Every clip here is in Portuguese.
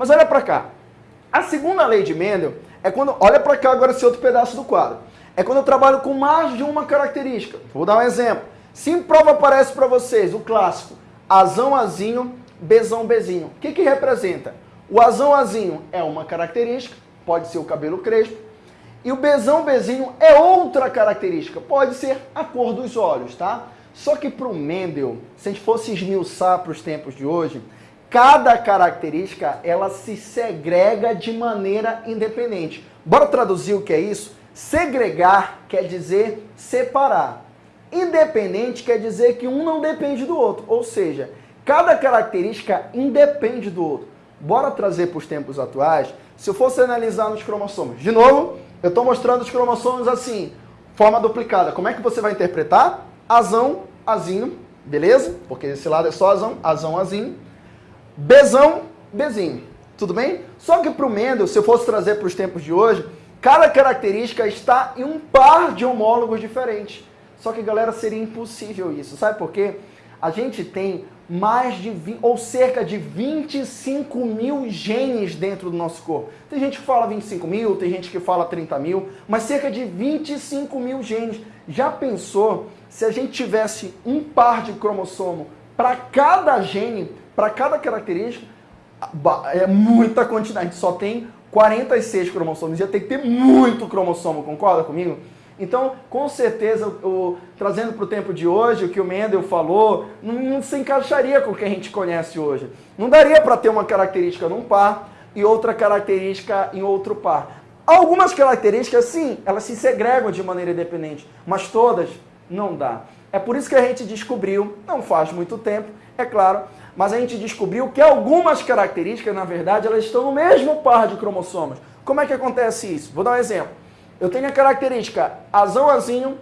Mas olha para cá. A segunda lei de Mendel é quando... Olha para cá agora esse outro pedaço do quadro. É quando eu trabalho com mais de uma característica. Vou dar um exemplo. Se em prova aparece para vocês o clássico Azão, Azinho, Bezão, Bezinho. O que, que representa? O Azão, Azinho é uma característica, pode ser o cabelo crespo. E o Bezão, Bezinho é outra característica, pode ser a cor dos olhos, tá? Só que para o Mendel, se a gente fosse esmiuçar para os tempos de hoje, cada característica ela se segrega de maneira independente. Bora traduzir o que é isso? Segregar quer dizer separar. Independente quer dizer que um não depende do outro, ou seja, cada característica independe do outro. Bora trazer para os tempos atuais, se eu fosse analisar nos cromossomos. De novo, eu estou mostrando os cromossomos assim, forma duplicada. Como é que você vai interpretar? Azão, azinho, beleza? Porque esse lado é só azão, azão, azinho. Bezão, bezinho. Tudo bem? Só que para o Mendel, se eu fosse trazer para os tempos de hoje, cada característica está em um par de homólogos diferentes. Só que, galera, seria impossível isso. Sabe por quê? A gente tem mais de 20, ou cerca de 25 mil genes dentro do nosso corpo. Tem gente que fala 25 mil, tem gente que fala 30 mil, mas cerca de 25 mil genes. Já pensou se a gente tivesse um par de cromossomo para cada gene, para cada característica? É muita quantidade, a gente só tem 46 cromossomos, ia ter que ter muito cromossomo, concorda comigo? Então, com certeza, o, trazendo para o tempo de hoje, o que o Mendel falou, não, não se encaixaria com o que a gente conhece hoje. Não daria para ter uma característica num par e outra característica em outro par. Algumas características, sim, elas se segregam de maneira independente, mas todas não dá. É por isso que a gente descobriu, não faz muito tempo, é claro, mas a gente descobriu que algumas características, na verdade, elas estão no mesmo par de cromossomos. Como é que acontece isso? Vou dar um exemplo. Eu tenho a característica azão azinho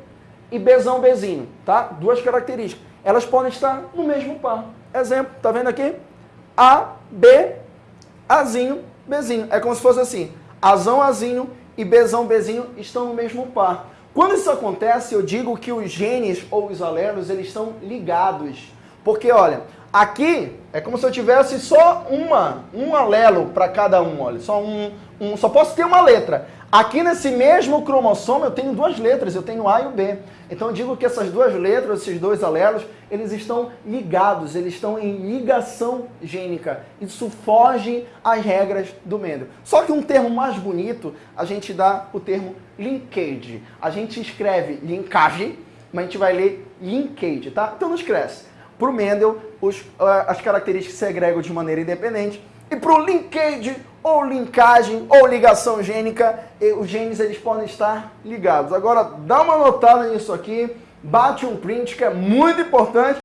e bezão bezinho, tá? Duas características. Elas podem estar no mesmo par. Exemplo, tá vendo aqui? A, B, azinho, bezinho. É como se fosse assim, azão azinho e bezão bezinho estão no mesmo par. Quando isso acontece, eu digo que os genes ou os alelos, eles estão ligados. Porque, olha, aqui é como se eu tivesse só uma, um alelo para cada um, olha, só um, um, só posso ter uma letra. Aqui nesse mesmo cromossomo eu tenho duas letras, eu tenho A e o B. Então eu digo que essas duas letras, esses dois alelos, eles estão ligados, eles estão em ligação gênica. Isso foge às regras do Mendel. Só que um termo mais bonito, a gente dá o termo linkage. A gente escreve linkage, mas a gente vai ler linkage, tá? Então não esquece. Para o Mendel, os, as características se segregam de maneira independente. E para o linkage, ou linkagem, ou ligação gênica, os genes eles podem estar ligados. Agora, dá uma notada nisso aqui, bate um print que é muito importante.